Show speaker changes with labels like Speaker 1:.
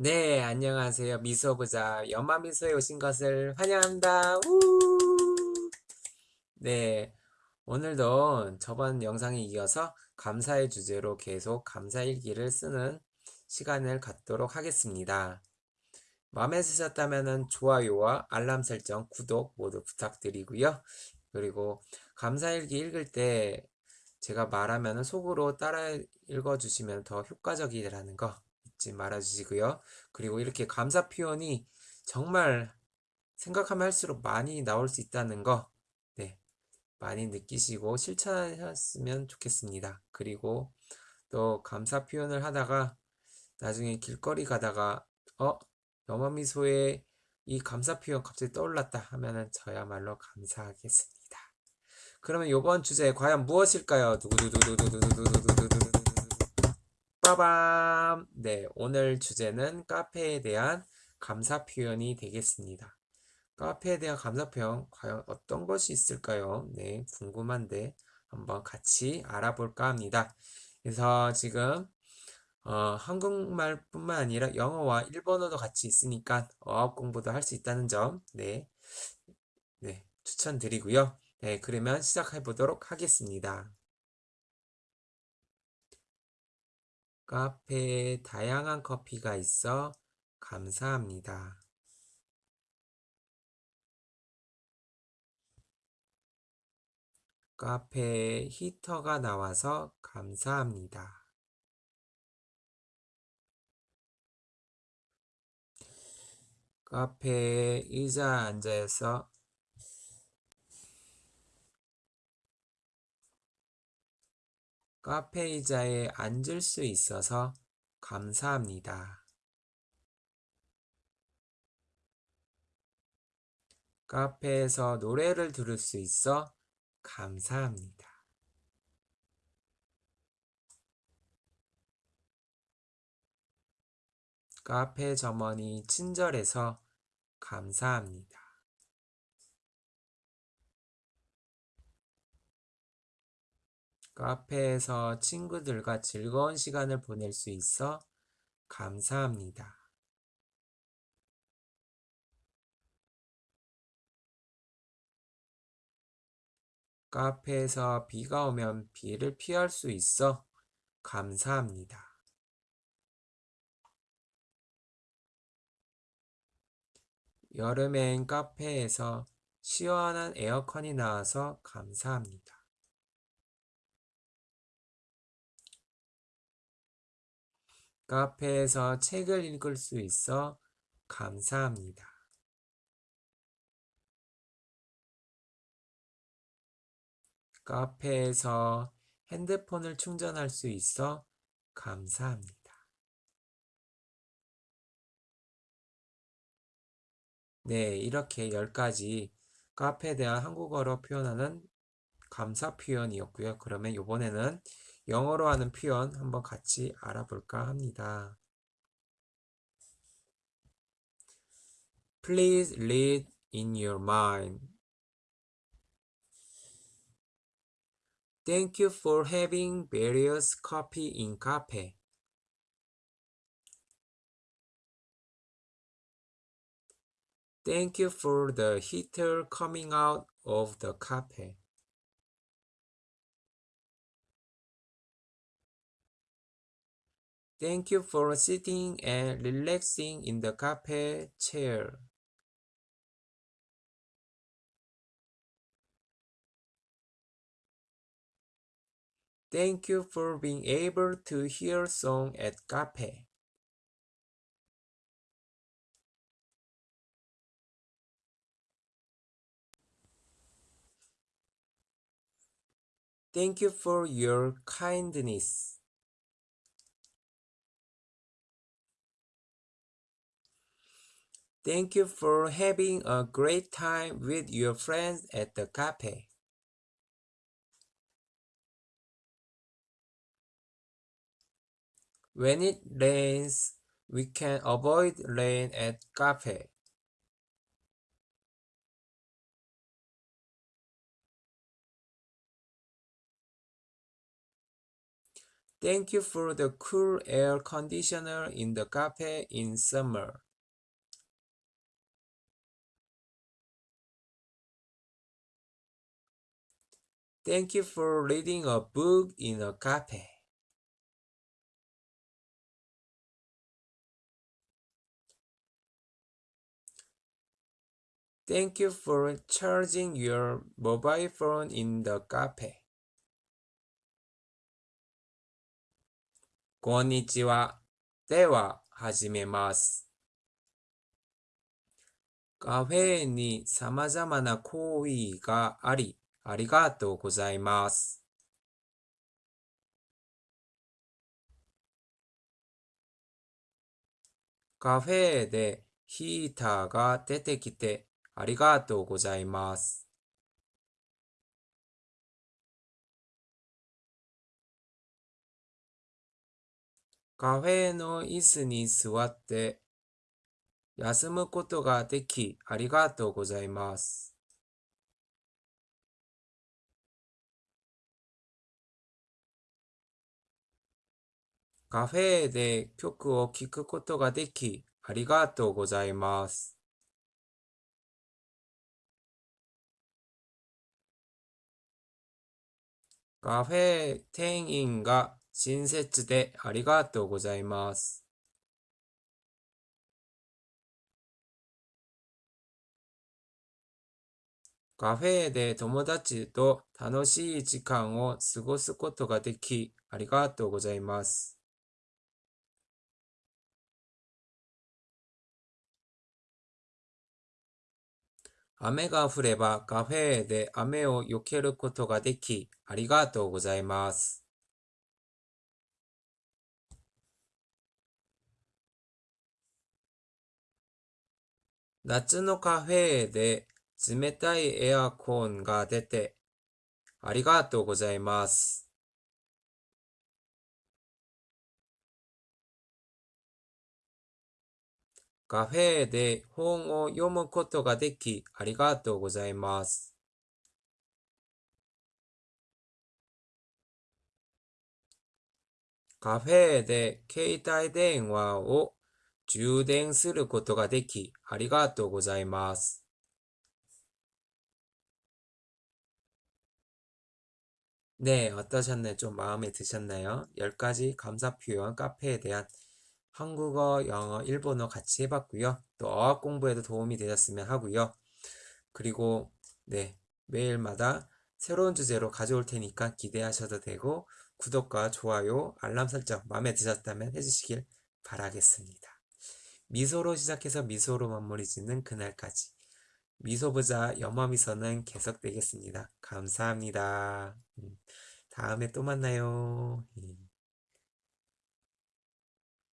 Speaker 1: 네, 안녕하세요. 미소부자 연마미소에 오신 것을 환영합니다. 우! 네, 오늘도 저번 영상에 이어서 감사의 주제로 계속 감사일기를 쓰는 시간을 갖도록 하겠습니다. 마음에 드셨다면 좋아요와 알람 설정, 구독 모두 부탁드리고요. 그리고 감사일기 읽을 때 제가 말하면 속으로 따라 읽어주시면 더 효과적이라는 거 잊지 말아주시고요. 그리고 이렇게 감사 표현이 정말 생각하면 할수록 많이 나올 수 있다는 거, 네, 많이 느끼시고 실천하셨으면 좋겠습니다. 그리고 또 감사 표현을 하다가 나중에 길거리 가다가 어 염화미소에 이 감사 표현 갑자기 떠올랐다 하면은 저야말로 감사하겠습니다. 그러면 이번 주제 과연 무엇일까요? 두구두두두두두두두두두두두 빠밤! 네, 오늘 주제는 카페에 대한 감사 표현이 되겠습니다. 카페에 대한 감사 표현 과연 어떤 것이 있을까요? 네, 궁금한데 한번 같이 알아볼까 합니다. 그래서 지금 어, 한국말뿐만 아니라 영어와 일본어도 같이 있으니까 어학 공부도 할 수 있다는 점, 네, 네, 추천드리고요. 네, 그러면 시작해 보도록 하겠습니다. 카페에 다양한 커피가 있어 감사합니다. 카페에 히터가 나와서 감사합니다. 카페에 의자 앉아서 카페 의자에 앉을 수 있어서 감사합니다. 카페에서 노래를 들을 수 있어 감사합니다. 카페 점원이 친절해서 감사합니다. 카페에서 친구들과 즐거운 시간을 보낼 수 있어 감사합니다. 카페에서 비가 오면 비를 피할 수 있어 감사합니다. 여름엔 카페에서 시원한 에어컨이 나와서 감사합니다. 카페에서 책을 읽을 수 있어 감사합니다. 카페에서 핸드폰을 충전할 수 있어 감사합니다. 네, 이렇게 10가지 카페에 대한 한국어로 표현하는 감사 표현이었고요. 그러면 이번에는 영어로 하는 표현 한번 같이 알아볼까 합니다. Please read in your mind. Thank you for having various coffee in cafe. Thank you for the heater coming out of the cafe. Thank you for sitting and relaxing in the cafe chair. Thank you for being able to hear song at cafe. Thank you for your kindness. Thank you for having a great time with your friends at the cafe. When it rains, we can avoid rain at cafe. Thank you for the cool air conditioner in the cafe in summer. Thank you for reading a book in a cafe. Thank you for charging your mobile phone in the cafe. こんにちは。では、始めます。カフェに様々な行為があり、ありがとうございます。カフェでヒーターが出てきてありがとうございます。カフェの椅子に座って休むことができありがとうございます。カフェで曲を聴くことができありがとうございます。カフェ店員が親切でありがとうございます。カフェで友達と楽しい時間を過ごすことができありがとうございます。雨が降ればカフェで雨を避けることができありがとうございます。夏のカフェで冷たいエアコンが出てありがとうございます。カフェで本を読むことができありがとうございます。カフェで携帯電話を充電することができありがとうございます。 네, 어떠셨나요? 좀 마음에 드셨나요? 10가지 감사 표현 카페에 대한 한국어, 영어, 일본어 같이 해봤고요. 또 어학 공부에도 도움이 되셨으면 하고요. 그리고 네, 매일마다 새로운 주제로 가져올 테니까 기대하셔도 되고 구독과 좋아요, 알람 설정 마음에 드셨다면 해주시길 바라겠습니다. 미소로 시작해서 미소로 마무리 짓는 그날까지 미소보자 영어미소는 계속되겠습니다. 감사합니다. 음, 다음에 또 만나요. 음.